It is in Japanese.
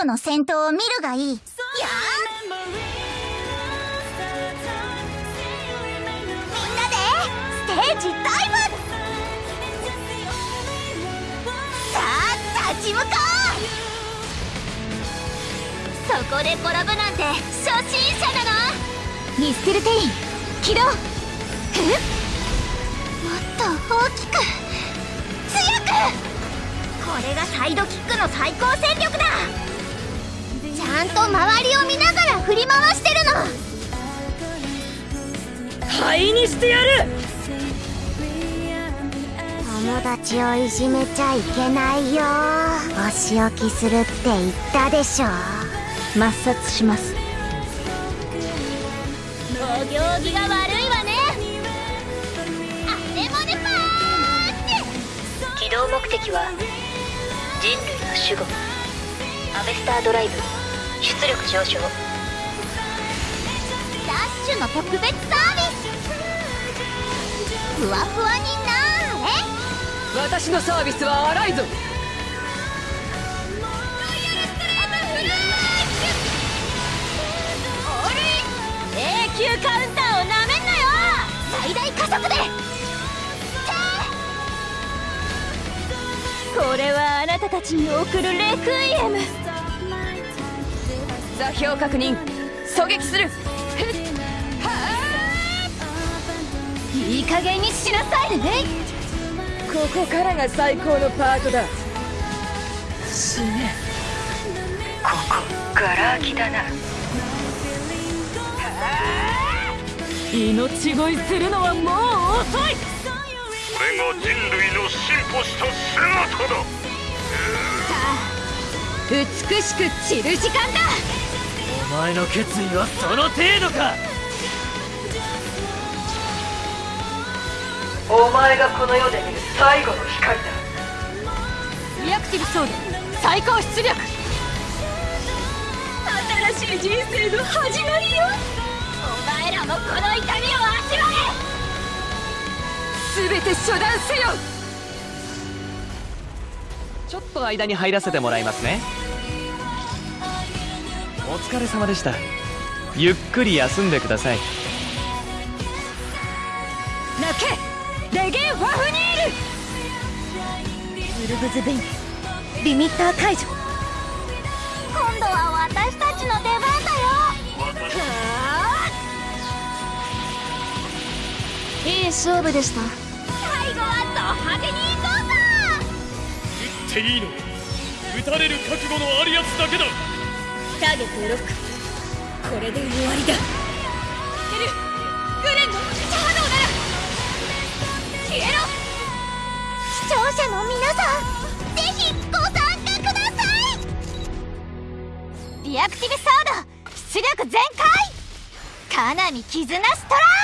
ロの戦闘を見るがいい。やみんなでステージダイブ。さあ立ち向かう。そこで転ぶなんて初心者なの？ミステルテイン起動。え？もっと大きく。強く。これがサイドキックの最高戦力だ。ゃんと周りを見ながら振り回してるの。灰にしてやる。友達をいじめちゃいけないよ。お仕置きするって言ったでしょ。抹殺します。お行儀が悪いわね。あれもねパーって。起動目的は人類の守護。アベスタードライブ出力上昇。ダッシュの特別サービス。ふわふわになれ。私のサービスは荒いぞ。永久カウンターをなめんなよ。最大加速で。これはあなたたちに送るレクイエム座標確認。狙撃する。いい加減にしなさいね。ここからが最高のパートだ。死ね。ここガラ空きだな。命乞いするのはもう遅い。これが人類の進歩した姿だ。さあ美しく散る時間だお前の決意はその程度か。お前がこの世で見る最後の光だ。リアクティブソード最高出力。新しい人生の始まりよ。お前らもこの痛みを味わえ。全て処断せよ。ちょっと間に入らせてもらいますねお疲れ様でした。ゆっくり休んでください。泣け。レゲン・ファフニール。ウルブズ・ベイン。リミッター解除。今度は私たちの出番だよ。いい勝負でした。最後はド派手に行こうさ撃っていいの。撃たれる覚悟のあるやつだけだターゲットロック。これで終わりだ。ゲルグレンのシャハドウなら消えろ視聴者の皆さんぜひご参加ください。リアクティブソード出力全開。かなみ絆ストライ